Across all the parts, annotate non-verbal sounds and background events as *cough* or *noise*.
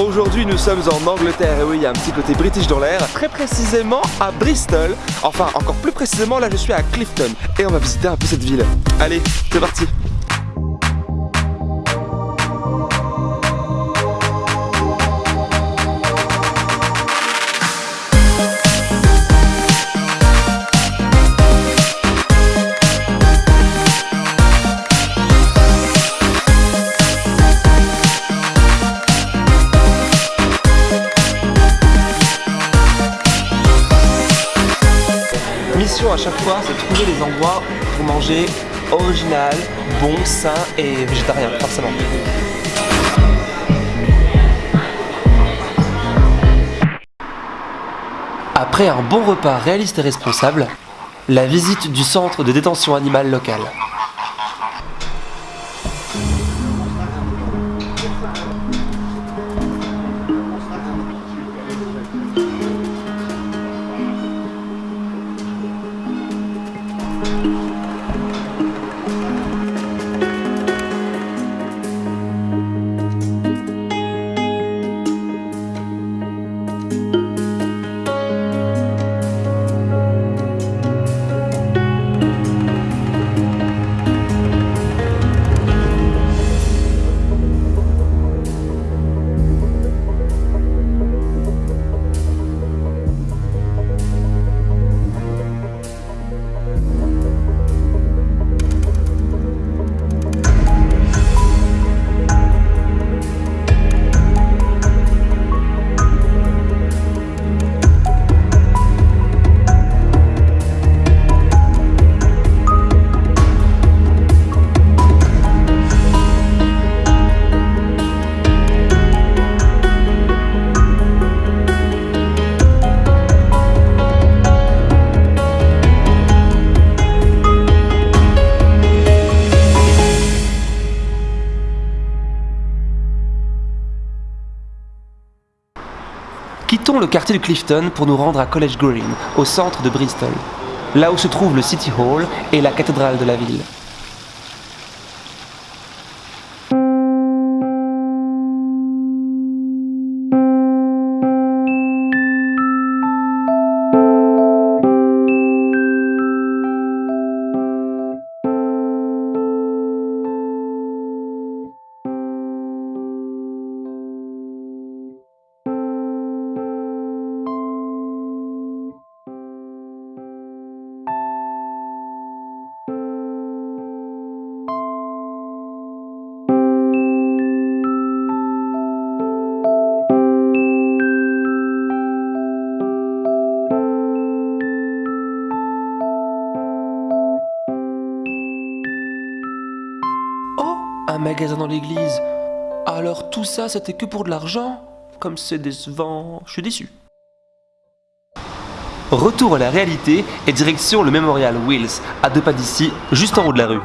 Aujourd'hui nous sommes en Angleterre. Et oui il y a un petit côté british dans l'air. Très précisément à Bristol. Enfin encore plus précisément là je suis à Clifton. Et on va visiter un peu cette ville. Allez c'est parti mission à chaque fois, c'est trouver des endroits pour manger original, bon, sain et végétarien, forcément. Après un bon repas réaliste et responsable, la visite du centre de détention animale local. Le quartier de Clifton pour nous rendre à College Green, au centre de Bristol, là où se trouve le City Hall et la cathédrale de la ville. magasin dans l'église. Alors tout ça, c'était que pour de l'argent? Comme c'est décevant, je suis déçu. Retour à la réalité et direction le mémorial Wills, à deux pas d'ici, juste en haut de la rue.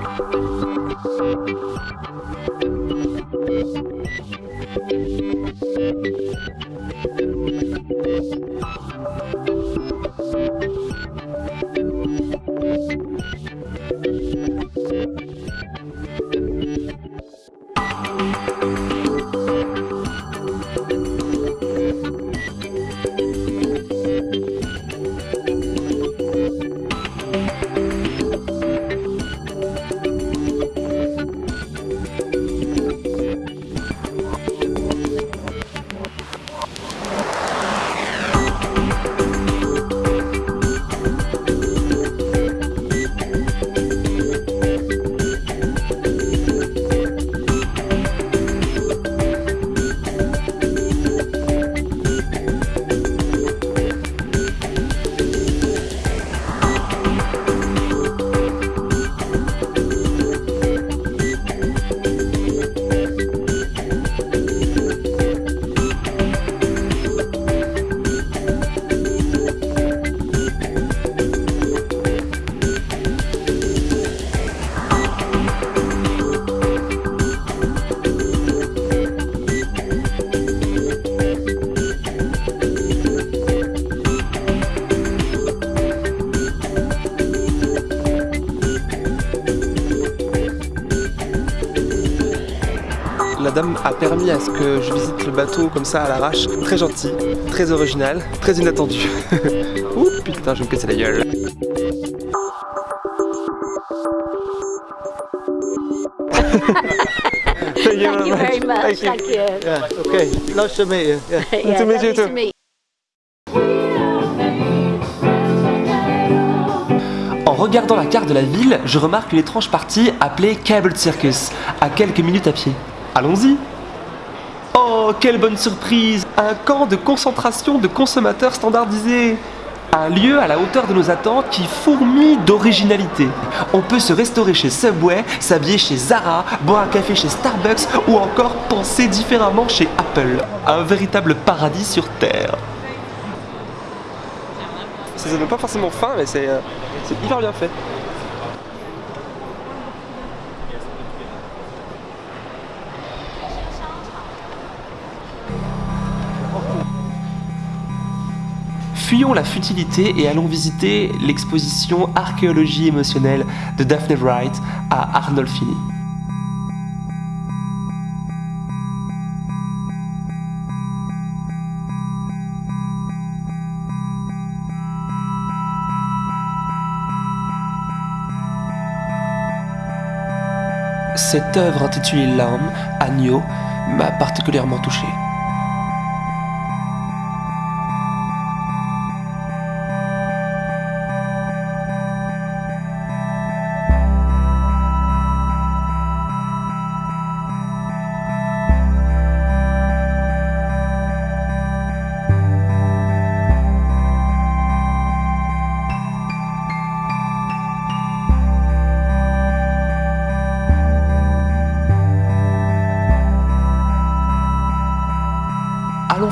Dame a permis à ce que je visite le bateau comme ça à l'arrache. Très gentil, très original, très inattendu. *laughs* Ouh putain, je vais me casser la gueule. *laughs* Thank you very much. Thank you. Thank you. Yeah, okay. Nice to meet you. Yeah. *laughs* Yeah, to meet you too. to meet En regardant la carte de la ville, je remarque une étrange partie appelée Cable Circus, à quelques minutes à pied. Allons-y Oh, quelle bonne surprise Un camp de concentration de consommateurs standardisés un lieu à la hauteur de nos attentes qui fourmille d'originalité. On peut se restaurer chez Subway, s'habiller chez Zara, boire un café chez Starbucks ou encore penser différemment chez Apple. Un véritable paradis sur Terre. Ça donne pas forcément faim, mais c'est euh, c'est hyper bien fait. Fuyons la futilité et allons visiter l'exposition Archéologie émotionnelle de Daphne Wright à Arnolfini. Cette œuvre intitulée L'âme, Agneau, m'a particulièrement touché.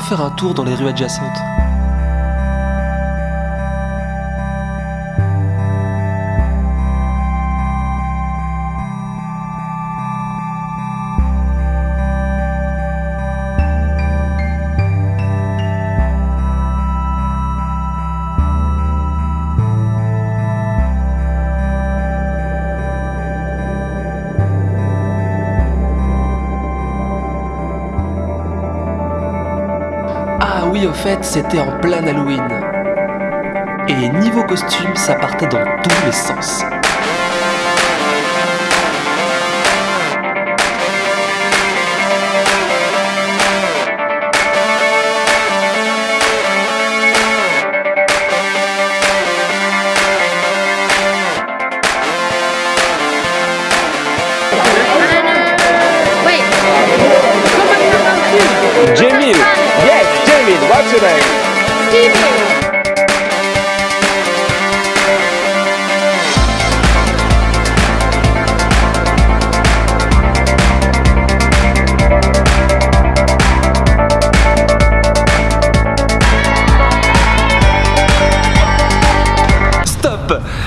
Faire un tour dans les rues adjacentes. Fait, c'était en plein Halloween. Et niveau costume, ça partait dans tous les sens.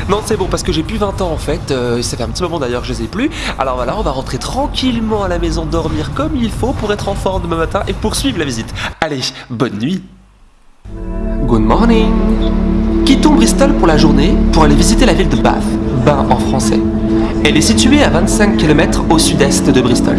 Non, c'est bon, parce que j'ai plus 20 ans en fait. euh, ça fait un petit moment d'ailleurs que je les ai plus. Alors voilà, on va rentrer tranquillement à la maison, dormir comme il faut pour être en forme demain matin et poursuivre la visite. Allez, bonne nuit Good morning Quittons Bristol pour la journée pour aller visiter la ville de Bath, Bain en français. Elle est située à 25 km au sud-est de Bristol.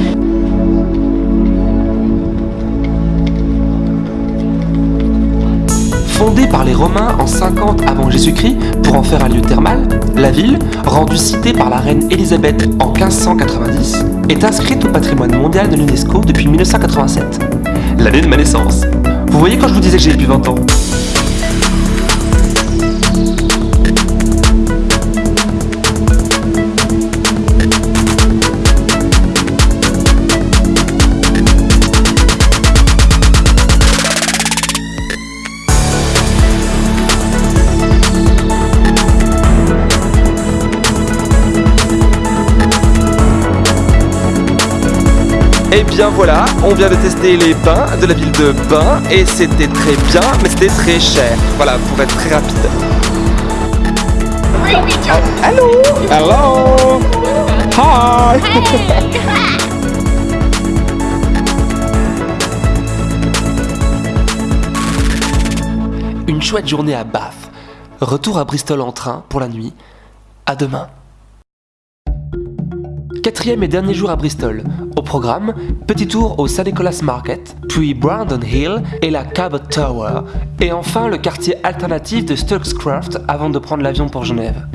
Fondée par les Romains en 50 avant Jésus-Christ pour en faire un lieu thermal, la ville, rendue citée par la reine Élisabeth en 1590, est inscrite au patrimoine mondial de l'UNESCO depuis 1987, l'année de ma naissance. Vous voyez quand je vous disais que j'ai plus 20 ans bien voilà, on vient de tester les bains de la ville de Bain et c'était très bien, mais c'était très cher. Voilà, pour être très rapide. Hello Hello? Hi *laughs* Une chouette journée à Bath. Retour à Bristol en train pour la nuit. À demain. Quatrième et dernier jour à Bristol. Au programme, petit tour au St. Nicholas Market, puis Brandon Hill et la Cabot Tower, et enfin le quartier alternatif de Sturkscroft avant de prendre l'avion pour Genève.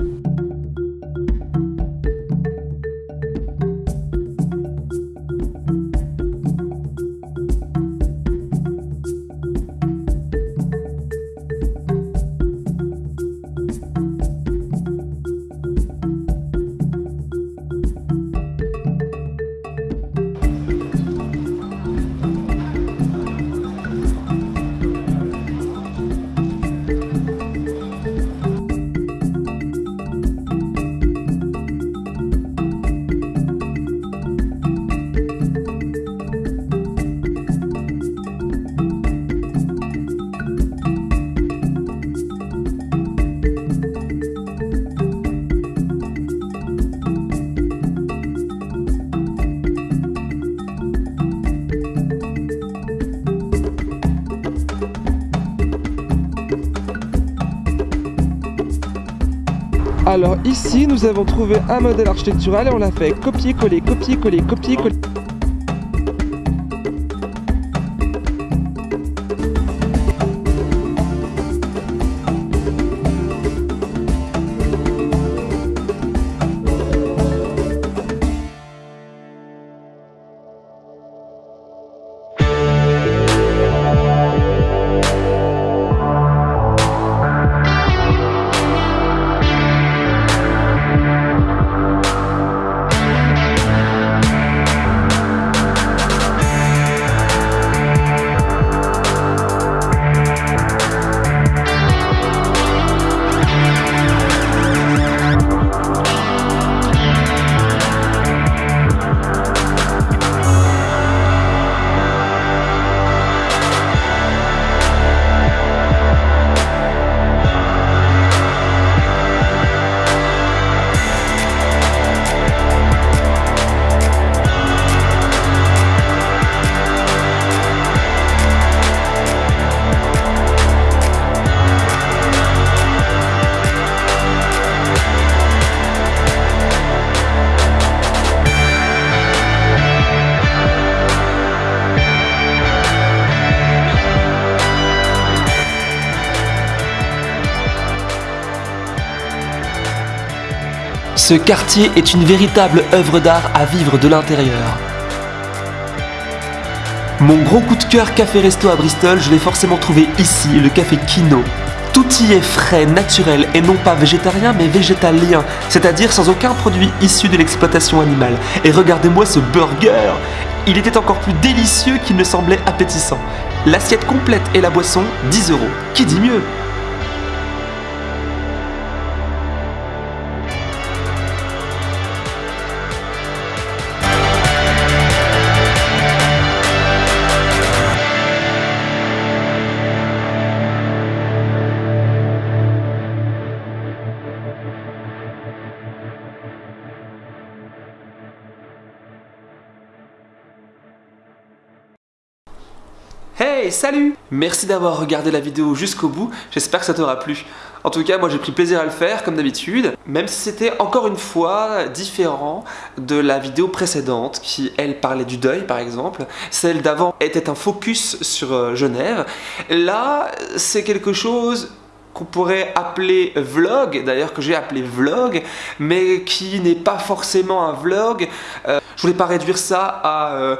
Alors ici, nous avons trouvé un modèle architectural et on l'a fait copier-coller, copier-coller, copier-coller. Ce quartier est une véritable œuvre d'art à vivre de l'intérieur. Mon gros coup de cœur café-resto à Bristol, je l'ai forcément trouvé ici, le café Kino. Tout y est frais, naturel et non pas végétarien mais végétalien, c'est-à-dire sans aucun produit issu de l'exploitation animale. Et regardez-moi ce burger Il était encore plus délicieux qu'il ne semblait appétissant. L'assiette complète et la boisson, 10 euros. Qui dit mieux? Salut Merci d'avoir regardé la vidéo jusqu'au bout, j'espère que ça t'aura plu. En tout cas, moi j'ai pris plaisir à le faire, comme d'habitude, même si c'était encore une fois différent de la vidéo précédente, qui, elle, parlait du deuil, par exemple. Celle d'avant était un focus sur euh, Genève. Là, c'est quelque chose qu'on pourrait appeler vlog, d'ailleurs que j'ai appelé vlog, mais qui n'est pas forcément un vlog. Euh, je voulais pas réduire ça à... euh,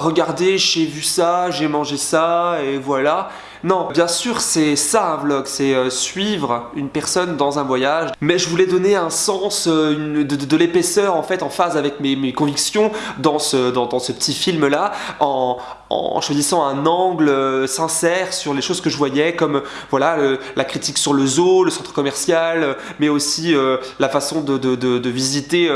regardez, j'ai vu ça, j'ai mangé ça, et voilà. Non, bien sûr, c'est ça un vlog, c'est euh, suivre une personne dans un voyage. Mais je voulais donner un sens, euh, de, l'épaisseur en fait, en phase avec mes, convictions dans ce, ce petit film-là, en, en choisissant un angle euh, sincère sur les choses que je voyais, comme voilà la critique sur le zoo, le centre commercial, euh, mais aussi euh, la façon de, visiter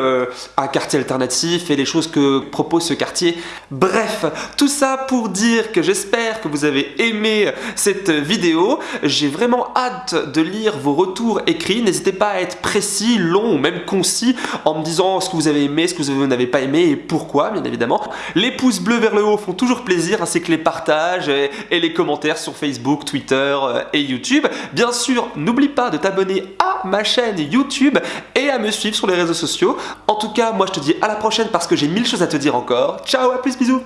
un quartier alternatif et les choses que propose ce quartier. Bref, tout ça pour dire que j'espère que vous avez aimé cette vidéo. J'ai vraiment hâte de lire vos retours écrits. N'hésitez pas à être précis, long ou même concis en me disant ce que vous avez aimé, ce que vous n'avez pas aimé et pourquoi, bien évidemment. Les pouces bleus vers le haut font toujours plaisir, ainsi que les partages et, et les commentaires sur Facebook, Twitter euh, et YouTube. Bien sûr, n'oublie pas de t'abonner à ma chaîne YouTube et à me suivre sur les réseaux sociaux. En tout cas, moi je te dis à la prochaine parce que j'ai mille choses à te dire encore. Ciao, à plus, bisous